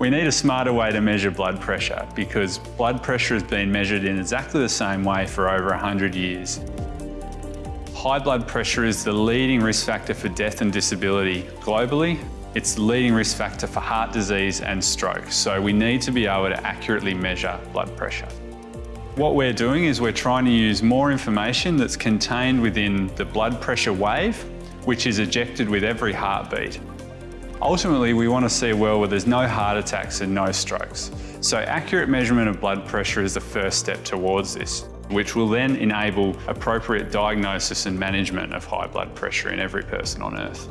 We need a smarter way to measure blood pressure because blood pressure has been measured in exactly the same way for over 100 years. High blood pressure is the leading risk factor for death and disability globally. It's the leading risk factor for heart disease and stroke, so we need to be able to accurately measure blood pressure. What we're doing is we're trying to use more information that's contained within the blood pressure wave, which is ejected with every heartbeat. Ultimately, we want to see a world where there's no heart attacks and no strokes. So accurate measurement of blood pressure is the first step towards this, which will then enable appropriate diagnosis and management of high blood pressure in every person on Earth.